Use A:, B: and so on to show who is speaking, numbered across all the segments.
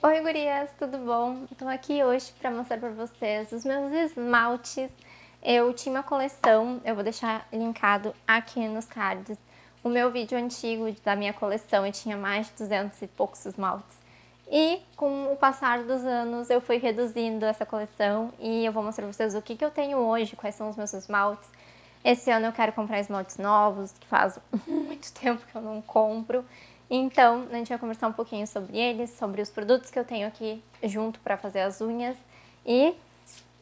A: Oi gurias, tudo bom? Estou aqui hoje para mostrar para vocês os meus esmaltes. Eu tinha uma coleção, eu vou deixar linkado aqui nos cards. O meu vídeo antigo da minha coleção, eu tinha mais de 200 e poucos esmaltes. E com o passar dos anos eu fui reduzindo essa coleção e eu vou mostrar para vocês o que, que eu tenho hoje, quais são os meus esmaltes. Esse ano eu quero comprar esmaltes novos, que faz muito tempo que eu não compro. Então, a gente vai conversar um pouquinho sobre eles, sobre os produtos que eu tenho aqui junto para fazer as unhas e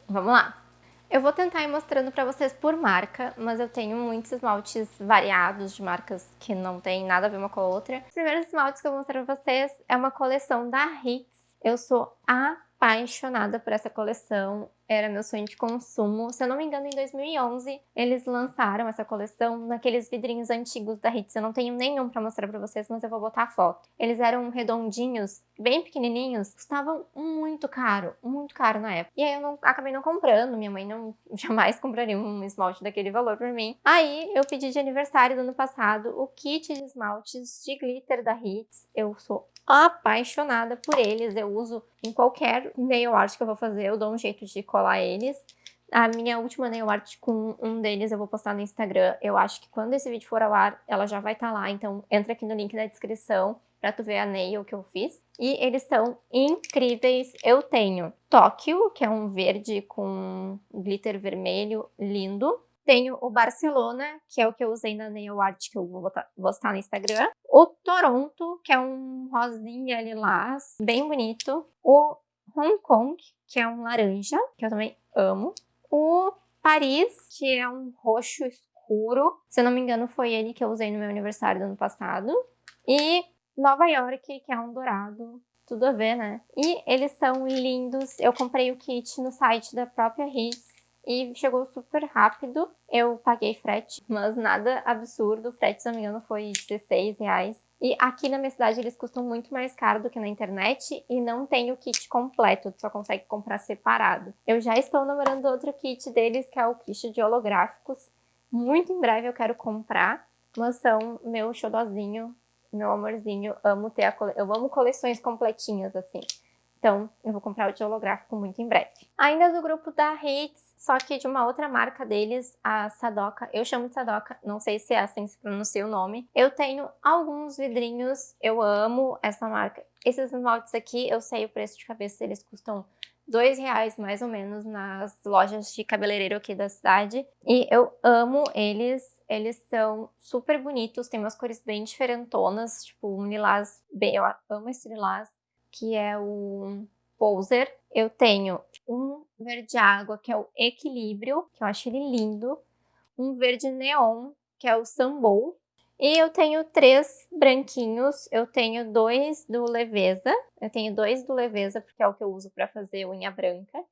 A: vamos lá! Eu vou tentar ir mostrando para vocês por marca, mas eu tenho muitos esmaltes variados de marcas que não tem nada a ver uma com a outra. Os primeiros esmaltes que eu vou mostrar para vocês é uma coleção da Hits. Eu sou apaixonada por essa coleção, era meu sonho de consumo. Se eu não me engano, em 2011 eles lançaram essa coleção naqueles vidrinhos antigos da Hits. Eu não tenho nenhum pra mostrar pra vocês, mas eu vou botar a foto. Eles eram redondinhos, bem pequenininhos, custavam muito caro, muito caro na época. E aí eu não, acabei não comprando, minha mãe não jamais compraria um esmalte daquele valor pra mim. Aí eu pedi de aniversário do ano passado o kit de esmaltes de glitter da Hits. Eu sou apaixonada por eles. Eu uso em qualquer nail art que eu vou fazer, eu dou um jeito de colar eles. A minha última nail art com um deles eu vou postar no Instagram. Eu acho que quando esse vídeo for ao ar, ela já vai estar tá lá. Então entra aqui no link da descrição pra tu ver a nail que eu fiz. E eles são incríveis. Eu tenho Tóquio, que é um verde com glitter vermelho lindo. Tenho o Barcelona, que é o que eu usei na nail art que eu vou postar no Instagram. O Toronto, que é um rosinha lilás, bem bonito. O Hong Kong, que é um laranja, que eu também amo. O Paris, que é um roxo escuro. Se eu não me engano, foi ele que eu usei no meu aniversário do ano passado. E Nova York, que é um dourado. Tudo a ver, né? E eles são lindos. Eu comprei o kit no site da própria Hits e chegou super rápido. Eu paguei frete, mas nada absurdo. O frete, se não me engano, foi 16 reais. E aqui na minha cidade eles custam muito mais caro do que na internet e não tem o kit completo, tu só consegue comprar separado. Eu já estou namorando outro kit deles, que é o kit de holográficos. Muito em breve eu quero comprar, mas são meu xodozinho, meu amorzinho. Amo ter a cole... Eu amo coleções completinhas, assim. Então, eu vou comprar o de holográfico muito em breve. Ainda do grupo da Hits, só que de uma outra marca deles, a Sadoka. Eu chamo de Sadoka, não sei se é assim se pronuncia o nome. Eu tenho alguns vidrinhos, eu amo essa marca. Esses esmaltes aqui, eu sei o preço de cabeça, eles custam dois reais mais ou menos nas lojas de cabeleireiro aqui da cidade. E eu amo eles, eles são super bonitos, tem umas cores bem diferentonas, tipo um lilás bem... Eu amo esse lilás que é o Poser. Eu tenho um verde água, que é o Equilíbrio, que eu acho ele lindo. Um verde neon, que é o Sambou. E eu tenho três branquinhos, eu tenho dois do Leveza, eu tenho dois do Leveza, porque é o que eu uso para fazer unha branca,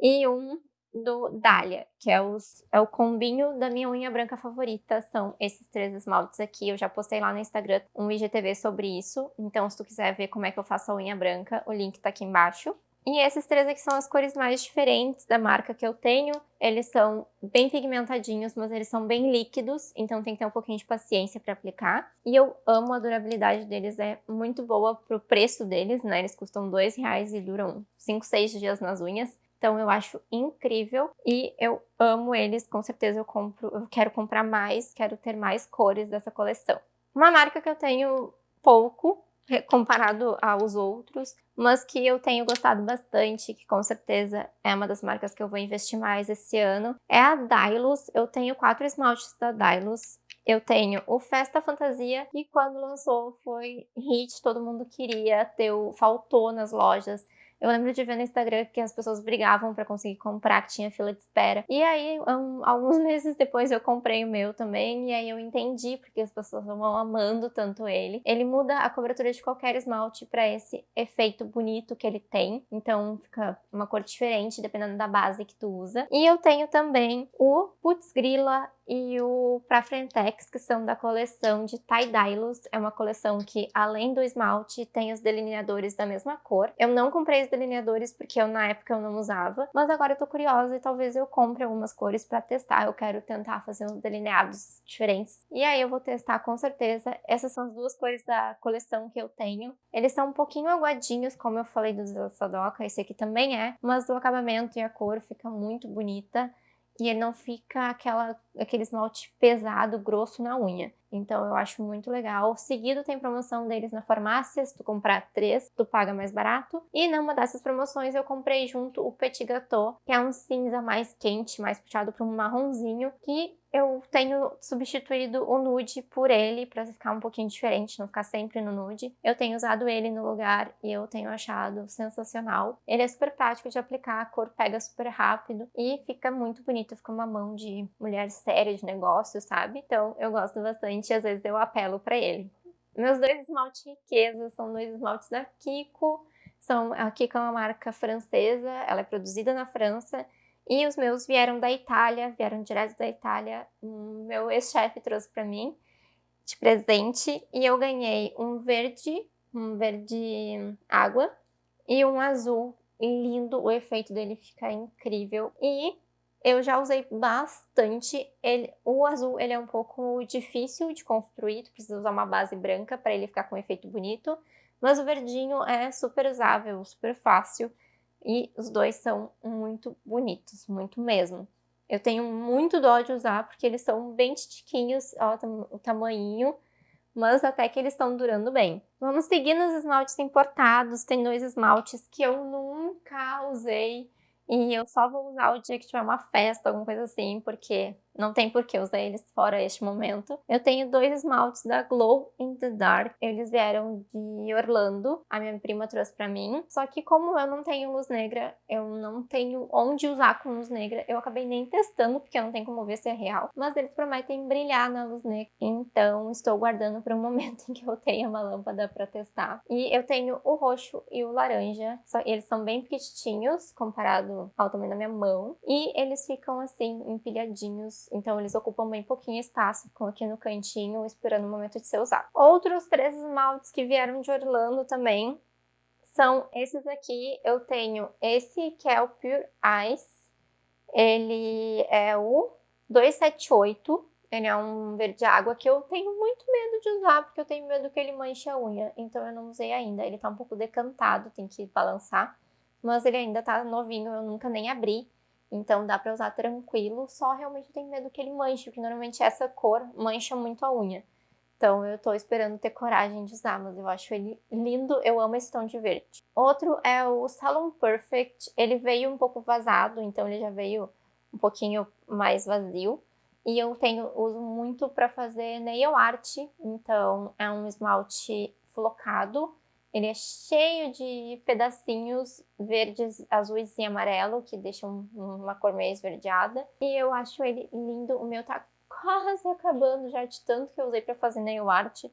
A: e um do Dália, que é, os, é o combinho da minha unha branca favorita, são esses três esmaltes aqui, eu já postei lá no Instagram um IGTV sobre isso, então se tu quiser ver como é que eu faço a unha branca, o link tá aqui embaixo. E esses três aqui são as cores mais diferentes da marca que eu tenho, eles são bem pigmentadinhos, mas eles são bem líquidos, então tem que ter um pouquinho de paciência para aplicar. E eu amo a durabilidade deles, é muito boa pro preço deles, né? Eles custam dois reais e duram 5, 6 dias nas unhas. Então eu acho incrível e eu amo eles, com certeza eu compro, eu quero comprar mais, quero ter mais cores dessa coleção. Uma marca que eu tenho pouco comparado aos outros, mas que eu tenho gostado bastante, que com certeza é uma das marcas que eu vou investir mais esse ano, é a Dylos. Eu tenho quatro esmaltes da Dylos. Eu tenho o Festa Fantasia, e quando lançou foi hit, todo mundo queria, deu, faltou nas lojas. Eu lembro de ver no Instagram que as pessoas brigavam para conseguir comprar, que tinha fila de espera. E aí, um, alguns meses depois, eu comprei o meu também, e aí eu entendi porque as pessoas vão amando tanto ele. Ele muda a cobertura de qualquer esmalte para esse efeito bonito que ele tem, então fica uma cor diferente dependendo da base que tu usa. E eu tenho também o Putz Grila e o Pra Frentex, que são da coleção de Tie-Dye É uma coleção que, além do esmalte, tem os delineadores da mesma cor. Eu não comprei os delineadores porque eu, na época eu não usava, mas agora eu tô curiosa e talvez eu compre algumas cores pra testar. Eu quero tentar fazer uns delineados diferentes. E aí eu vou testar com certeza. Essas são as duas cores da coleção que eu tenho. Eles são um pouquinho aguadinhos, como eu falei dos da Sadoka, esse aqui também é, mas o acabamento e a cor fica muito bonita e ele não fica aquela, aquele esmalte pesado, grosso na unha. Então eu acho muito legal. Seguido tem promoção deles na farmácia, se tu comprar três, tu paga mais barato. E numa dessas promoções eu comprei junto o Petit Gâteau, que é um cinza mais quente, mais puxado para um marronzinho, que eu tenho substituído o nude por ele para ficar um pouquinho diferente, não ficar sempre no nude. Eu tenho usado ele no lugar e eu tenho achado sensacional. Ele é super prático de aplicar, a cor pega super rápido e fica muito bonito, fica uma mão de mulher séria de negócio, sabe? Então eu gosto bastante e às vezes eu apelo para ele. Meus dois esmaltes riqueza são dois esmaltes da Kiko. São, a Kiko é uma marca francesa, ela é produzida na França e os meus vieram da Itália, vieram direto da Itália. Meu ex-chefe trouxe para mim de presente e eu ganhei um verde, um verde água e um azul lindo. O efeito dele fica incrível e eu já usei bastante. Ele, o azul ele é um pouco difícil de construir, tu precisa usar uma base branca para ele ficar com um efeito bonito. Mas o verdinho é super usável, super fácil. E os dois são muito bonitos, muito mesmo. Eu tenho muito dó de usar porque eles são bem titiquinhos, ó, o tamanho, mas até que eles estão durando bem. Vamos seguir nos esmaltes importados. Tem dois esmaltes que eu nunca usei e eu só vou usar o dia que tiver uma festa, alguma coisa assim, porque não tem por que usar eles fora este momento. Eu tenho dois esmaltes da Glow in the Dark. Eles vieram de Orlando. A minha prima trouxe pra mim. Só que como eu não tenho luz negra, eu não tenho onde usar com luz negra. Eu acabei nem testando, porque eu não tenho como ver se é real. Mas eles prometem brilhar na luz negra. Então estou guardando para um momento em que eu tenha uma lâmpada para testar. E eu tenho o roxo e o laranja. Só eles são bem pequitinhos comparado ao tamanho da minha mão. E eles ficam assim, empilhadinhos então eles ocupam bem pouquinho espaço, ficam aqui no cantinho esperando o momento de ser usado. Outros três esmaltes que vieram de Orlando também são esses aqui. Eu tenho esse que é o Pure Ice, ele é o 278, ele é um verde água que eu tenho muito medo de usar, porque eu tenho medo que ele manche a unha, então eu não usei ainda. Ele tá um pouco decantado, tem que balançar, mas ele ainda tá novinho, eu nunca nem abri. Então dá pra usar tranquilo, só realmente tenho medo que ele manche, porque normalmente essa cor mancha muito a unha. Então eu tô esperando ter coragem de usar, mas eu acho ele lindo, eu amo esse tom de verde. Outro é o Salon Perfect, ele veio um pouco vazado, então ele já veio um pouquinho mais vazio. E eu tenho, uso muito para fazer nail art, então é um esmalte flocado, ele é cheio de pedacinhos verdes, azuis e amarelo, que deixam uma cor meio esverdeada. E eu acho ele lindo. O meu tá quase acabando já de tanto que eu usei para fazer nail art.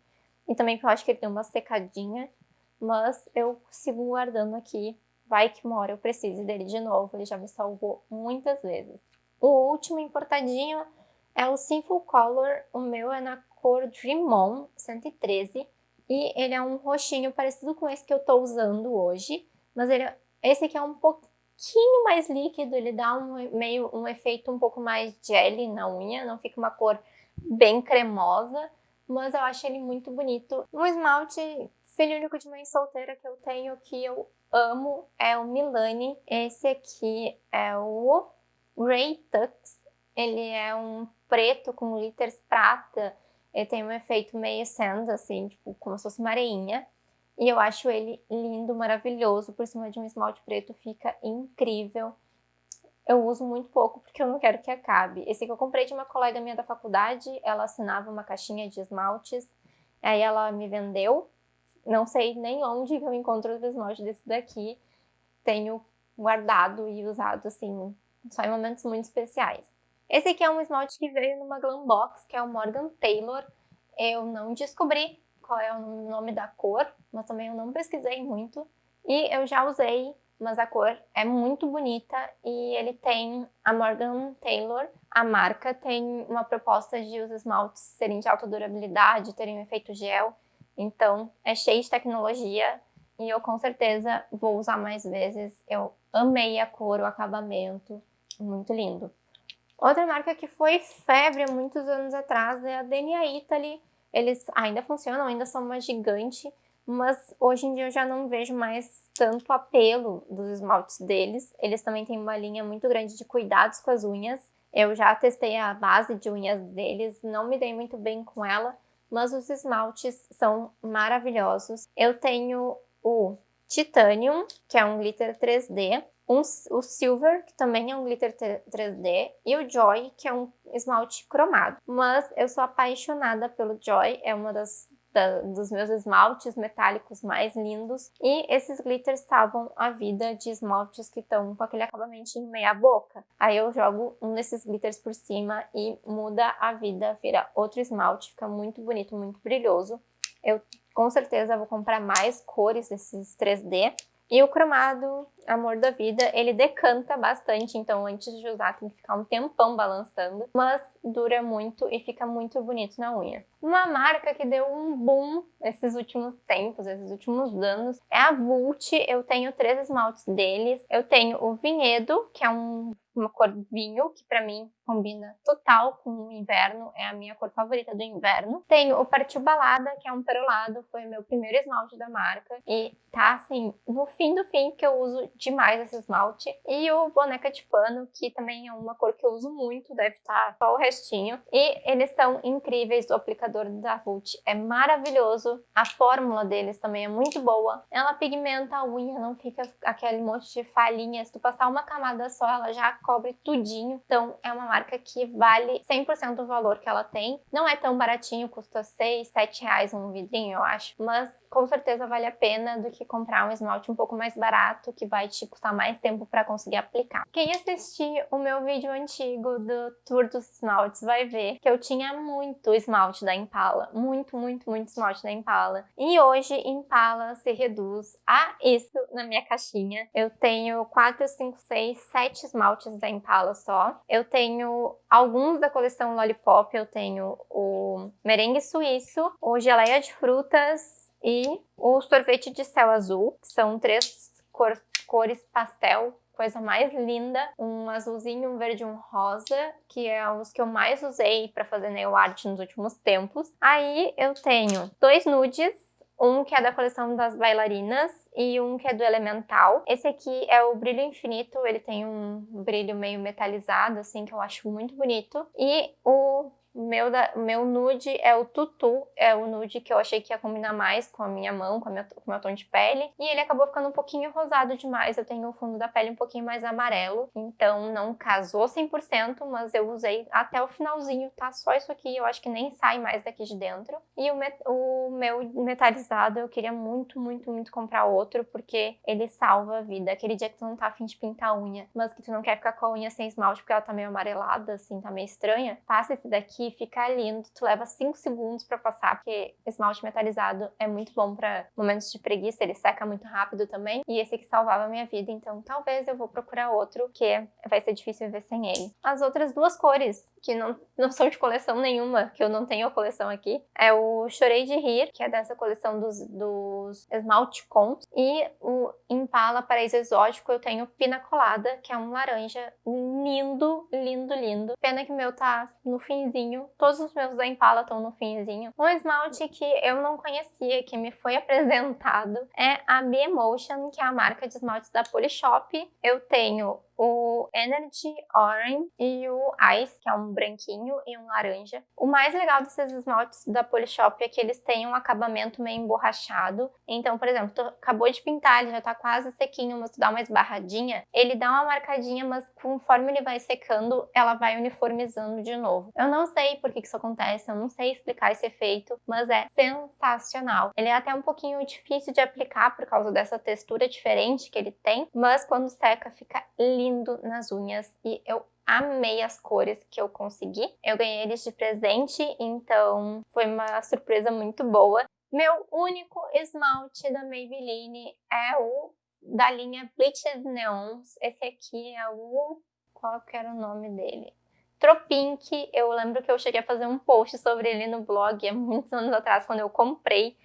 A: E também porque eu acho que ele tem uma secadinha. Mas eu sigo guardando aqui. Vai que uma hora eu precise dele de novo. Ele já me salvou muitas vezes. O último importadinho é o Sinful Color. O meu é na cor Dream On 113. E ele é um roxinho parecido com esse que eu tô usando hoje, mas ele, esse aqui é um pouquinho mais líquido, ele dá um, meio, um efeito um pouco mais jelly na unha, não fica uma cor bem cremosa, mas eu acho ele muito bonito. Um esmalte filho único de mãe solteira que eu tenho, que eu amo, é o Milani. Esse aqui é o Ray Tux, ele é um preto com glitters prata, ele tem um efeito meio sand, assim, tipo, como se fosse uma areinha. E eu acho ele lindo, maravilhoso, por cima de um esmalte preto, fica incrível. Eu uso muito pouco porque eu não quero que acabe. Esse que eu comprei de uma colega minha da faculdade, ela assinava uma caixinha de esmaltes, aí ela me vendeu. Não sei nem onde eu encontro os esmaltes desse daqui. Tenho guardado e usado, assim, só em momentos muito especiais. Esse aqui é um esmalte que veio numa Glam Box, que é o Morgan Taylor. Eu não descobri qual é o nome da cor, mas também eu não pesquisei muito. E eu já usei mas a cor é muito bonita e ele tem a Morgan Taylor. A marca tem uma proposta de os esmaltes serem de alta durabilidade, terem um efeito gel, então é cheio de tecnologia e eu com certeza vou usar mais vezes. Eu amei a cor, o acabamento, muito lindo. Outra marca que foi febre há muitos anos atrás é a Denia Italy. Eles ainda funcionam, ainda são uma gigante, mas hoje em dia eu já não vejo mais tanto apelo dos esmaltes deles. Eles também têm uma linha muito grande de cuidados com as unhas. Eu já testei a base de unhas deles, não me dei muito bem com ela, mas os esmaltes são maravilhosos. Eu tenho o Titanium, que é um glitter 3D, um, o Silver, que também é um glitter 3D, e o Joy, que é um esmalte cromado. Mas eu sou apaixonada pelo Joy, é uma das da, dos meus esmaltes metálicos mais lindos. E esses glitters estavam à vida de esmaltes que estão com aquele acabamento em meia boca. Aí eu jogo um desses glitters por cima e muda a vida, vira outro esmalte, fica muito bonito, muito brilhoso. Eu com certeza vou comprar mais cores desses 3D. E o cromado, amor da vida, ele decanta bastante, então antes de usar tem que ficar um tempão balançando, mas dura muito e fica muito bonito na unha. Uma marca que deu um boom nesses últimos tempos, esses últimos anos, é a Vult. Eu tenho três esmaltes deles. Eu tenho o Vinhedo, que é um uma cor vinho, que para mim combina total com o inverno, é a minha cor favorita do inverno. Tenho o Partiu Balada, que é um perolado, foi meu primeiro esmalte da marca e tá assim, no fim do fim, que eu uso demais esse esmalte. E o Boneca de Pano, que também é uma cor que eu uso muito, deve estar tá só o restinho. E eles são incríveis, o aplicador da Vult é maravilhoso, a fórmula deles também é muito boa. Ela pigmenta a unha, não fica aquele monte de falhinhas. Se tu passar uma camada só, ela já cobre tudinho. Então é uma marca que vale 100% do valor que ela tem. Não é tão baratinho, custa 6, 7 reais um vidrinho, eu acho. Mas com certeza vale a pena do que comprar um esmalte um pouco mais barato, que vai te custar mais tempo para conseguir aplicar. Quem assistir o meu vídeo antigo do Tour dos Esmaltes vai ver que eu tinha muito esmalte da Impala, muito, muito, muito esmalte da Impala. E hoje Impala se reduz a isso na minha caixinha. Eu tenho 4, 5, 6, 7 esmaltes da Impala só. Eu tenho alguns da coleção Lollipop, eu tenho o merengue suíço, o geleia de frutas, e o sorvete de céu azul, que são três cor, cores pastel, coisa mais linda, um azulzinho, um verde e um rosa, que é os que eu mais usei para fazer nail art nos últimos tempos. Aí eu tenho dois nudes, um que é da coleção das bailarinas e um que é do Elemental. Esse aqui é o Brilho Infinito, ele tem um brilho meio metalizado, assim, que eu acho muito bonito. E o meu, da, meu nude é o tutu, é o nude que eu achei que ia combinar mais com a minha mão, com, a minha, com o meu tom de pele. E ele acabou ficando um pouquinho rosado demais, eu tenho o fundo da pele um pouquinho mais amarelo. Então não casou 100%, mas eu usei até o finalzinho, tá? Só isso aqui, eu acho que nem sai mais daqui de dentro. E o, met, o meu metalizado, eu queria muito, muito, muito comprar outro, porque ele salva a vida. Aquele dia que tu não tá afim de pintar a unha, mas que tu não quer ficar com a unha sem esmalte porque ela tá meio amarelada, assim, tá meio estranha, passa esse daqui que fica lindo, tu leva 5 segundos para passar, porque esmalte metalizado é muito bom para momentos de preguiça, ele seca muito rápido também, e esse aqui salvava a minha vida, então talvez eu vou procurar outro, que vai ser difícil viver sem ele. As outras duas cores, que não, não são de coleção nenhuma, que eu não tenho a coleção aqui, é o Chorei de Rir, que é dessa coleção dos, dos esmalte cons, e o Impala Paraíso Exótico eu tenho Pina Colada, que é um laranja lindo, lindo, lindo. Pena que o meu tá no finzinho finzinho. Todos os meus da Impala estão no finzinho. Um esmalte que eu não conhecia, que me foi apresentado, é a B-Emotion, que é a marca de esmaltes da Polishop. Eu tenho o Energy Orange e o Ice, que é um branquinho e um laranja. O mais legal desses esmaltes da Polishop é que eles têm um acabamento meio emborrachado. Então, por exemplo, tu acabou de pintar, ele já tá quase sequinho, mas tu dá uma esbarradinha, ele dá uma marcadinha, mas conforme ele vai secando, ela vai uniformizando de novo. Eu não sei por que isso acontece, eu não sei explicar esse efeito, mas é sensacional. Ele é até um pouquinho difícil de aplicar por causa dessa textura diferente que ele tem, mas quando seca fica lindo lindo nas unhas e eu amei as cores que eu consegui. Eu ganhei eles de presente, então foi uma surpresa muito boa. Meu único esmalte da Maybelline é o da linha Bleached Neons. Esse aqui é o... qual que era o nome dele? Tropink, eu lembro que eu cheguei a fazer um post sobre ele no blog há muitos anos atrás, quando eu comprei.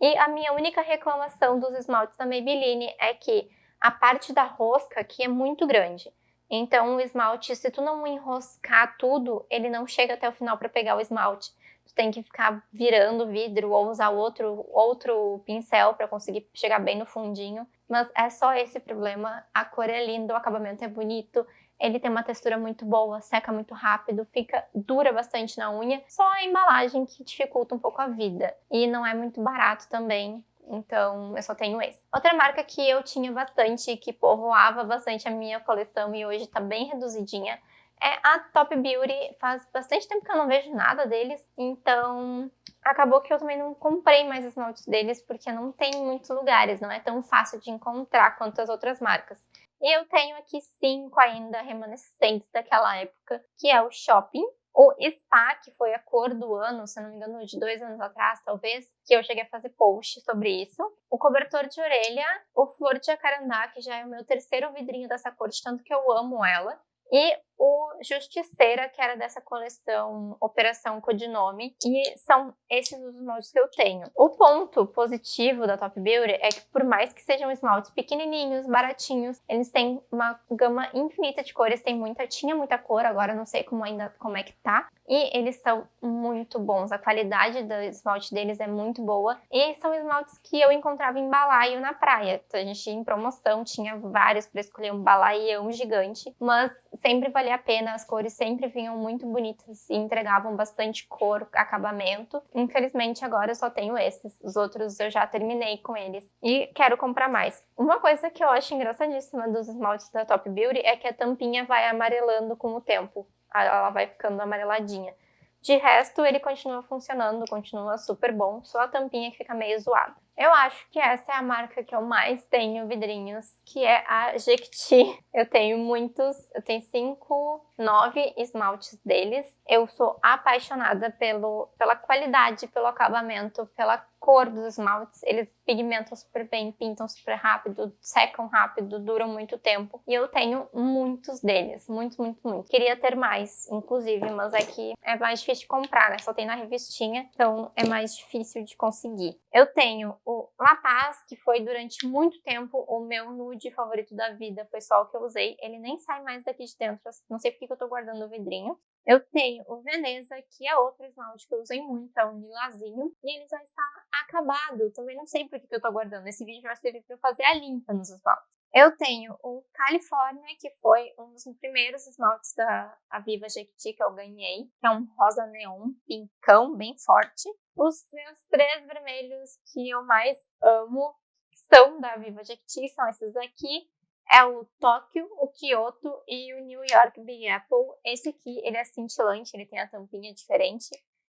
A: E a minha única reclamação dos esmaltes da Maybelline é que a parte da rosca aqui é muito grande. Então o esmalte, se tu não enroscar tudo, ele não chega até o final para pegar o esmalte. Tu tem que ficar virando o vidro ou usar outro, outro pincel para conseguir chegar bem no fundinho. Mas é só esse problema. A cor é linda, o acabamento é bonito. Ele tem uma textura muito boa, seca muito rápido, fica dura bastante na unha. Só a embalagem que dificulta um pouco a vida. E não é muito barato também. Então, eu só tenho esse. Outra marca que eu tinha bastante, que povoava bastante a minha coleção e hoje tá bem reduzidinha, é a Top Beauty. Faz bastante tempo que eu não vejo nada deles, então acabou que eu também não comprei mais esmaltes deles, porque não tem muitos lugares, não é tão fácil de encontrar quanto as outras marcas. E eu tenho aqui cinco ainda remanescentes daquela época, que é o Shopping, o Spa, que foi a cor do ano, se não me engano, de dois anos atrás, talvez, que eu cheguei a fazer post sobre isso. O cobertor de orelha, o Flor de Jacarandá, que já é o meu terceiro vidrinho dessa cor, de tanto que eu amo ela. E o Justiceira, que era dessa coleção Operação Codinome, e são esses os esmaltes que eu tenho. O ponto positivo da Top Beauty é que por mais que sejam esmaltes pequenininhos, baratinhos, eles têm uma gama infinita de cores, tem muita, tinha muita cor, agora não sei como ainda como é que tá, e eles são muito bons, a qualidade do esmalte deles é muito boa, e são esmaltes que eu encontrava em balaio na praia, então, a gente em promoção tinha vários para escolher um balaião gigante, mas sempre valia valia a pena, as cores sempre vinham muito bonitas e entregavam bastante cor, acabamento. Infelizmente agora eu só tenho esses, os outros eu já terminei com eles e quero comprar mais. Uma coisa que eu acho engraçadíssima dos esmaltes da Top Beauty é que a tampinha vai amarelando com o tempo, ela vai ficando amareladinha. De resto, ele continua funcionando, continua super bom, só a tampinha que fica meio zoada. Eu acho que essa é a marca que eu mais tenho vidrinhos, que é a Jequiti. Eu tenho muitos, eu tenho cinco, nove esmaltes deles. Eu sou apaixonada pelo, pela qualidade, pelo acabamento, pela cor dos esmaltes. Eles pigmentam super bem, pintam super rápido, secam rápido, duram muito tempo. E eu tenho muitos deles, muitos, muito, muito. Queria ter mais, inclusive, mas é que é mais difícil de comprar, né? Só tem na revistinha, então é mais difícil de conseguir. Eu tenho o La Paz, que foi durante muito tempo o meu nude favorito da vida, foi só o que eu usei. Ele nem sai mais daqui de dentro, não sei porque que eu tô guardando o vidrinho. Eu tenho o Veneza, que é outro esmalte que eu usei muito, é um lilazinho, e ele já está acabado. Também não sei por que eu tô guardando. Esse vídeo vai servir para fazer a limpa nos esmaltes. Eu tenho o California, que foi um dos primeiros esmaltes da Aviva Jequiti que eu ganhei, que é um rosa neon, pincão, bem forte. Os meus três vermelhos que eu mais amo são da Aviva Jequiti, são esses aqui. É o Tóquio, o Kyoto e o New York Big Apple. Esse aqui, ele é cintilante, ele tem a tampinha diferente.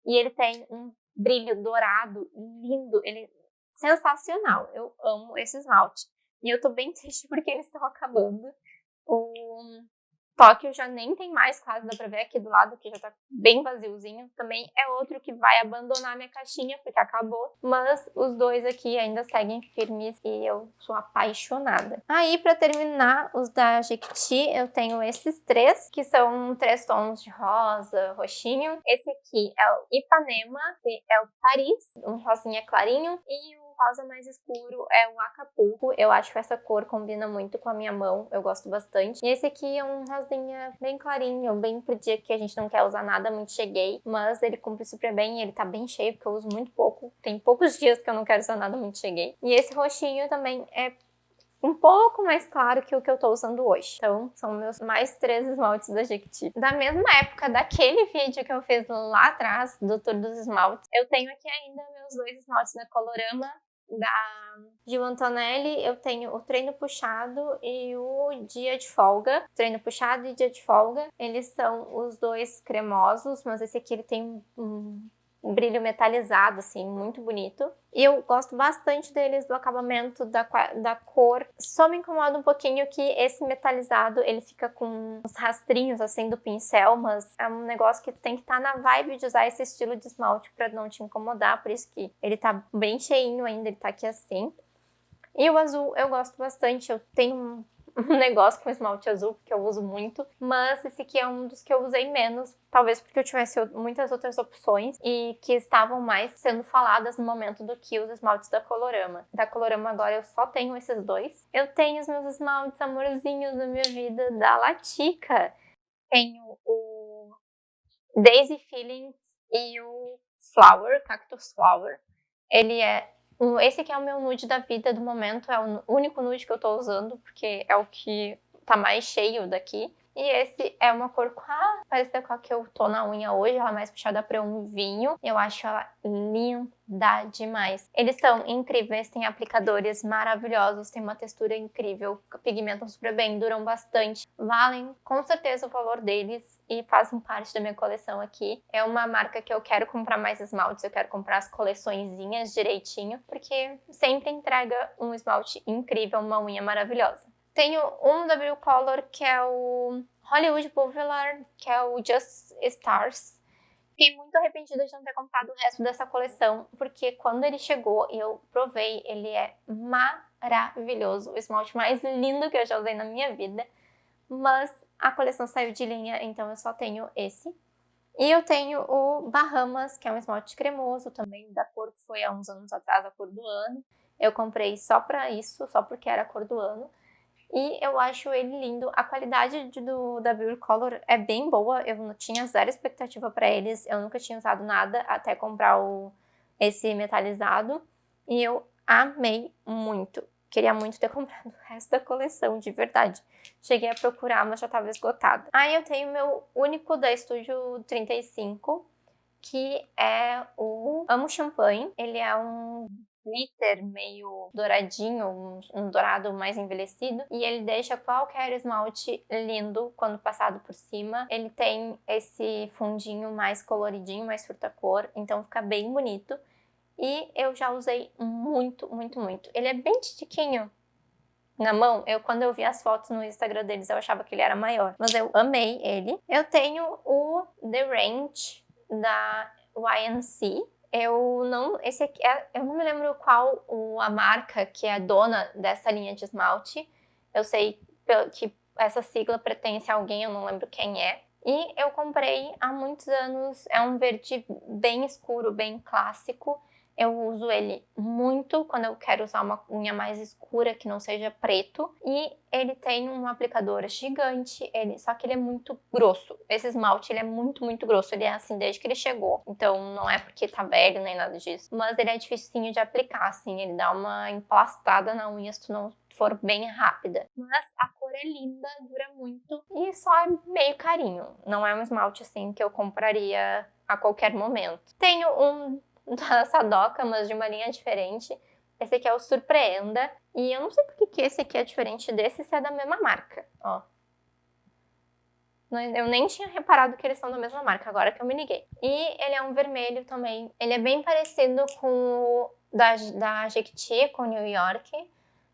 A: E ele tem um brilho dourado, lindo, ele é sensacional. Eu amo esse esmalte. E eu tô bem triste porque eles estão acabando. O Tóquio já nem tem mais quase, dá pra ver aqui do lado que já tá bem vaziozinho. Também é outro que vai abandonar minha caixinha porque acabou. Mas os dois aqui ainda seguem firmes e eu sou apaixonada. Aí pra terminar os da Jequiti eu tenho esses três, que são três tons de rosa, roxinho. Esse aqui é o Ipanema, que é o Paris, um rosinha clarinho. E rosa mais escuro é o Acapulco. Eu acho que essa cor combina muito com a minha mão, eu gosto bastante. E esse aqui é um rosinha bem clarinho, bem pro dia que a gente não quer usar nada muito cheguei, mas ele cumpre super bem, ele tá bem cheio, porque eu uso muito pouco. Tem poucos dias que eu não quero usar nada muito cheguei. E esse roxinho também é um pouco mais claro que o que eu tô usando hoje. Então, são meus mais três esmaltes da Jequiti. Da mesma época daquele vídeo que eu fiz lá atrás, do Tour dos Esmaltes, eu tenho aqui ainda meus dois esmaltes da Colorama, da Gil Antonelli, eu tenho o treino puxado e o dia de folga. Treino puxado e dia de folga, eles são os dois cremosos, mas esse aqui ele tem um brilho metalizado, assim, muito bonito. E eu gosto bastante deles, do acabamento, da, da cor. Só me incomoda um pouquinho que esse metalizado, ele fica com uns rastrinhos, assim, do pincel, mas é um negócio que tem que estar tá na vibe de usar esse estilo de esmalte pra não te incomodar, por isso que ele tá bem cheinho ainda, ele tá aqui assim. E o azul eu gosto bastante, eu tenho um negócio com esmalte azul, porque eu uso muito, mas esse aqui é um dos que eu usei menos, talvez porque eu tivesse muitas outras opções e que estavam mais sendo faladas no momento do que os esmaltes da Colorama. Da Colorama agora eu só tenho esses dois. Eu tenho os meus esmaltes amorzinhos da minha vida da Latica. Tenho o Daisy Feelings e o Flower, Cactus Flower. Ele é esse aqui é o meu nude da vida do momento, é o único nude que eu tô usando, porque é o que tá mais cheio daqui. E esse é uma cor quase parecida com a que eu tô na unha hoje, ela é mais puxada para um vinho. Eu acho ela linda demais. Eles são incríveis, têm aplicadores maravilhosos, tem uma textura incrível, pigmentam super bem, duram bastante. Valem com certeza o valor deles e fazem parte da minha coleção aqui. É uma marca que eu quero comprar mais esmaltes, eu quero comprar as coleçõezinhas direitinho, porque sempre entrega um esmalte incrível, uma unha maravilhosa. Tenho um W Color, que é o Hollywood Boulevard, que é o Just Stars. Fiquei muito arrependida de não ter comprado o resto dessa coleção, porque quando ele chegou e eu provei, ele é maravilhoso. O esmalte mais lindo que eu já usei na minha vida. Mas a coleção saiu de linha, então eu só tenho esse. E eu tenho o Bahamas, que é um esmalte cremoso também, da cor que foi há uns anos atrás, a cor do ano. Eu comprei só pra isso, só porque era a cor do ano. E eu acho ele lindo. A qualidade de, do, da Beauty Color é bem boa. Eu não tinha zero expectativa para eles. Eu nunca tinha usado nada até comprar o, esse metalizado. E eu amei muito. Queria muito ter comprado o resto da coleção, de verdade. Cheguei a procurar, mas já estava esgotado. Aí eu tenho meu único da Estúdio 35, que é o Amo Champanhe. Ele é um glitter meio douradinho, um, um, dourado mais envelhecido, e ele deixa qualquer esmalte lindo quando passado por cima. Ele tem esse fundinho mais coloridinho, mais fruta-cor, então fica bem bonito. E eu já usei muito, muito, muito. Ele é bem titiquinho, na mão, eu quando eu vi as fotos no Instagram deles, eu achava que ele era maior. Mas eu amei ele. Eu tenho o The Range da YNC, eu não, esse aqui, é, eu não me lembro qual a marca que é dona dessa linha de esmalte. Eu sei que essa sigla pertence a alguém, eu não lembro quem é. E eu comprei há muitos anos, é um verde bem escuro, bem clássico. Eu uso ele muito quando eu quero usar uma unha mais escura, que não seja preto. E ele tem um aplicador gigante, ele, só que ele é muito grosso. Esse esmalte ele é muito, muito grosso. Ele é assim desde que ele chegou. Então não é porque tá velho nem nada disso. Mas ele é dificinho de aplicar, assim. Ele dá uma emplastada na unha se tu não for bem rápida. Mas a cor é linda, dura muito e só é meio carinho. Não é um esmalte assim que eu compraria a qualquer momento. Tenho um da Sadoca, mas de uma linha diferente. Esse aqui é o Surpreenda. E eu não sei por que esse aqui é diferente desse se é da mesma marca, ó. Eu nem tinha reparado que eles são da mesma marca, agora que eu me liguei. E ele é um vermelho também. Ele é bem parecido com o da, da Jequiti, com o New York.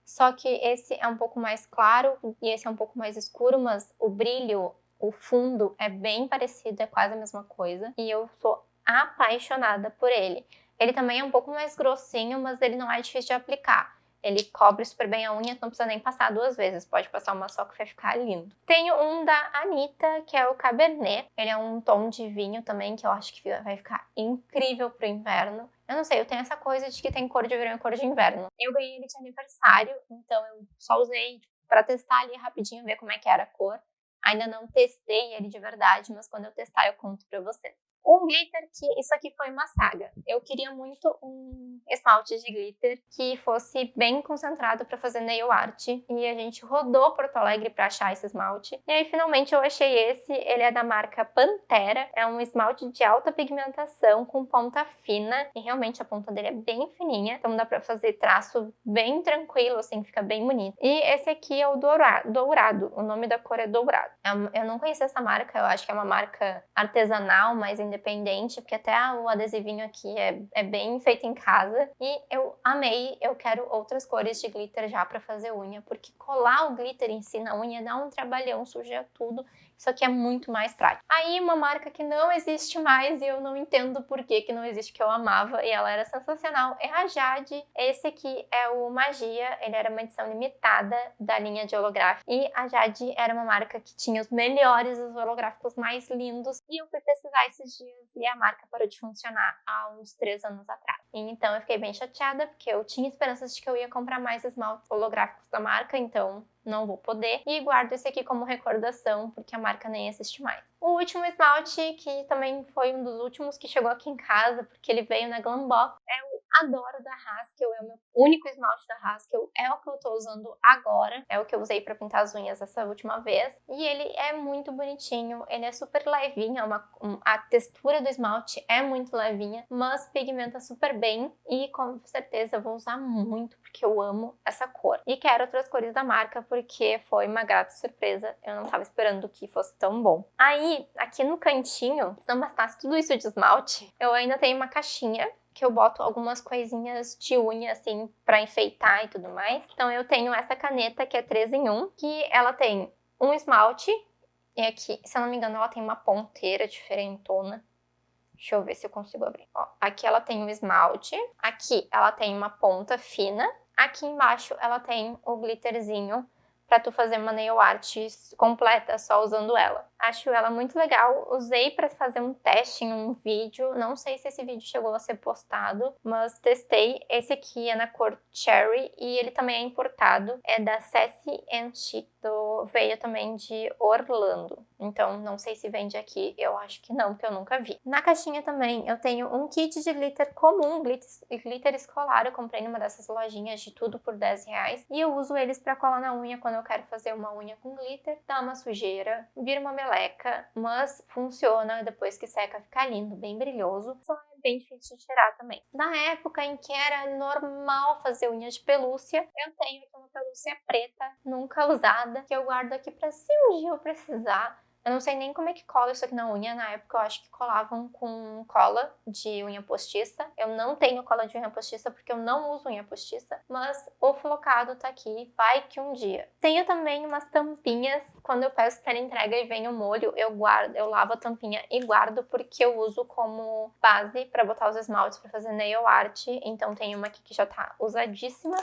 A: Só que esse é um pouco mais claro e esse é um pouco mais escuro, mas o brilho, o fundo é bem parecido, é quase a mesma coisa. E eu sou apaixonada por ele. Ele também é um pouco mais grossinho, mas ele não é difícil de aplicar. Ele cobre super bem a unha, não precisa nem passar duas vezes, pode passar uma só que vai ficar lindo. Tenho um da Anitta, que é o Cabernet. Ele é um tom de vinho também, que eu acho que vai ficar incrível pro inverno. Eu não sei, eu tenho essa coisa de que tem cor de verão e cor de inverno. Eu ganhei ele de aniversário, então eu só usei para testar ali rapidinho, ver como é que era a cor. Ainda não testei ele de verdade, mas quando eu testar eu conto pra vocês. Um glitter que isso aqui foi uma saga. Eu queria muito um esmalte de glitter que fosse bem concentrado para fazer nail art e a gente rodou Porto Alegre para achar esse esmalte. E aí finalmente eu achei esse, ele é da marca Pantera, é um esmalte de alta pigmentação com ponta fina e realmente a ponta dele é bem fininha, então dá para fazer traço bem tranquilo, assim, fica bem bonito. E esse aqui é o dourado, o nome da cor é dourado. É eu não conhecia essa marca, eu acho que é uma marca artesanal, mas independente independente, porque até o adesivinho aqui é, é bem feito em casa. E eu amei, eu quero outras cores de glitter já para fazer unha, porque colar o glitter em si na unha dá um trabalhão, suja tudo. Isso aqui é muito mais prático. Aí uma marca que não existe mais e eu não entendo por que, que não existe, que eu amava e ela era sensacional, é a Jade. Esse aqui é o Magia, ele era uma edição limitada da linha de holográfico. E a Jade era uma marca que tinha os melhores, os holográficos mais lindos. E eu fui pesquisar esses dias e a marca parou de funcionar há uns três anos atrás. Então eu fiquei bem chateada, porque eu tinha esperanças de que eu ia comprar mais esmaltes holográficos da marca, então não vou poder. E guardo esse aqui como recordação, porque a marca nem existe mais. O último esmalte, que também foi um dos últimos que chegou aqui em casa, porque ele veio na Glambox, é o Adoro da Haskell, é o meu único esmalte da Haskell, é o que eu tô usando agora, é o que eu usei para pintar as unhas essa última vez, e ele é muito bonitinho, ele é super levinho, é uma, um, a textura do esmalte é muito levinha, mas pigmenta super bem, e com certeza eu vou usar muito, porque eu amo essa cor. E quero outras cores da marca, porque foi uma grata surpresa, eu não tava esperando que fosse tão bom. Aí, aqui no cantinho, se não bastasse tudo isso de esmalte, eu ainda tenho uma caixinha que eu boto algumas coisinhas de unha, assim, pra enfeitar e tudo mais. Então eu tenho essa caneta que é 3 em 1, que ela tem um esmalte, e aqui, se eu não me engano, ela tem uma ponteira diferentona. Deixa eu ver se eu consigo abrir. Ó, aqui ela tem um esmalte, aqui ela tem uma ponta fina, aqui embaixo ela tem o glitterzinho para tu fazer uma nail art completa só usando ela. Acho ela muito legal, usei para fazer um teste em um vídeo, não sei se esse vídeo chegou a ser postado, mas testei. Esse aqui é na cor Cherry e ele também é importado, é da Sassy Chic, do, veio também de Orlando. Então não sei se vende aqui, eu acho que não, porque eu nunca vi. Na caixinha também eu tenho um kit de glitter comum, glitter, glitter escolar, eu comprei numa dessas lojinhas de tudo por 10 reais. E eu uso eles para colar na unha. Quando eu quero fazer uma unha com glitter, dá uma sujeira, vira uma meleca, mas funciona, depois que seca fica lindo, bem brilhoso, só é bem difícil de tirar também. Na época em que era normal fazer unha de pelúcia, eu tenho uma pelúcia preta, nunca usada, que eu guardo aqui para se um dia eu precisar, eu não sei nem como é que cola isso aqui na unha. Na época eu acho que colavam com cola de unha postiça. Eu não tenho cola de unha postiça porque eu não uso unha postiça. Mas o flocado tá aqui, vai que um dia. Tenho também umas tampinhas. Quando eu peço para entrega e vem o molho, eu guardo, eu lavo a tampinha e guardo porque eu uso como base para botar os esmaltes para fazer nail art. Então tem uma aqui que já tá usadíssima.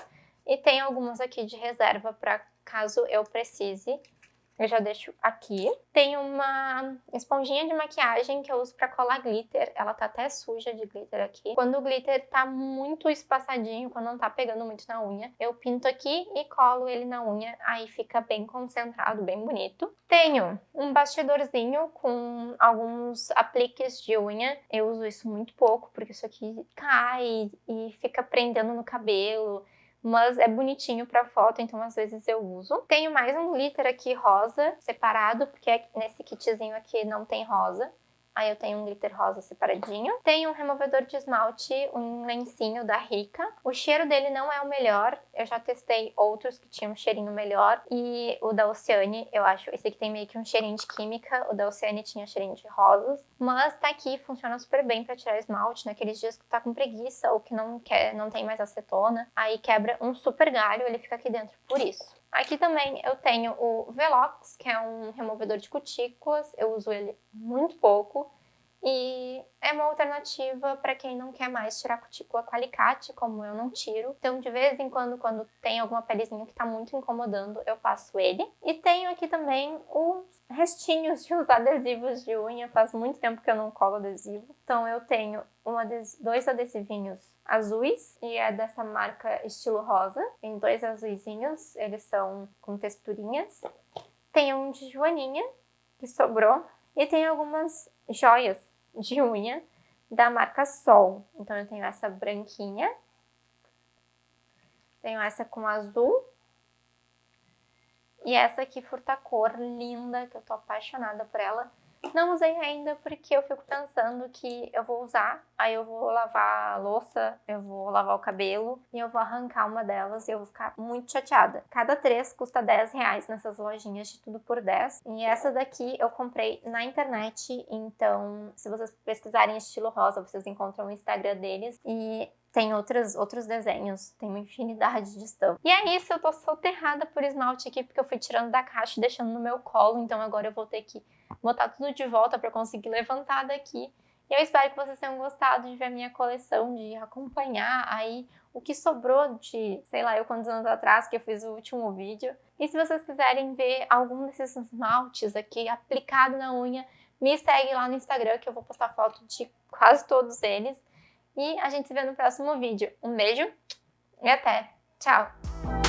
A: E tem algumas aqui de reserva para caso eu precise. Eu já deixo aqui. Tem uma esponjinha de maquiagem que eu uso pra colar glitter. Ela tá até suja de glitter aqui. Quando o glitter tá muito espaçadinho, quando não tá pegando muito na unha, eu pinto aqui e colo ele na unha. Aí fica bem concentrado, bem bonito. Tenho um bastidorzinho com alguns apliques de unha. Eu uso isso muito pouco, porque isso aqui cai e fica prendendo no cabelo mas é bonitinho pra foto, então às vezes eu uso. Tenho mais um glitter aqui rosa, separado, porque nesse kitzinho aqui não tem rosa. Aí eu tenho um glitter rosa separadinho. Tenho um removedor de esmalte, um lencinho da Rica. O cheiro dele não é o melhor. Eu já testei outros que tinham um cheirinho melhor. E o da Oceane, eu acho, esse aqui tem meio que um cheirinho de química. O da Oceane tinha cheirinho de rosas. Mas tá aqui, funciona super bem pra tirar esmalte naqueles dias que tá com preguiça ou que não quer, não tem mais acetona. Aí quebra um super galho, ele fica aqui dentro por isso. Aqui também eu tenho o Velox, que é um removedor de cutículas, eu uso ele muito pouco. E é uma alternativa para quem não quer mais tirar cutícula com alicate, como eu não tiro. Então, de vez em quando, quando tem alguma pelezinha que está muito incomodando, eu passo ele. E tenho aqui também os restinhos de uns adesivos de unha. Faz muito tempo que eu não colo adesivo. Então, eu tenho um ades dois adesivinhos azuis e é dessa marca estilo rosa. Tem dois azuizinhos, eles são com texturinhas. Tem um de joaninha, que sobrou. E tem algumas joias de unha da marca Sol. Então eu tenho essa branquinha, tenho essa com azul e essa aqui furta-cor, linda, que eu tô apaixonada por ela. Não usei ainda porque eu fico pensando que eu vou usar, aí eu vou lavar a louça, eu vou lavar o cabelo e eu vou arrancar uma delas e eu vou ficar muito chateada. Cada três custa 10 reais nessas lojinhas de tudo por 10. E essa daqui eu comprei na internet, então se vocês pesquisarem estilo rosa, vocês encontram o Instagram deles. E tem outros, outros desenhos, tem uma infinidade de estampas. E é isso, eu tô soterrada por esmalte aqui, porque eu fui tirando da caixa e deixando no meu colo, então agora eu vou ter que botar tudo de volta para conseguir levantar daqui. E eu espero que vocês tenham gostado de ver a minha coleção, de acompanhar aí o que sobrou de, sei lá, eu quantos anos atrás que eu fiz o último vídeo. E se vocês quiserem ver algum desses esmaltes aqui aplicado na unha, me segue lá no Instagram que eu vou postar foto de quase todos eles. E a gente se vê no próximo vídeo. Um beijo e até! Tchau!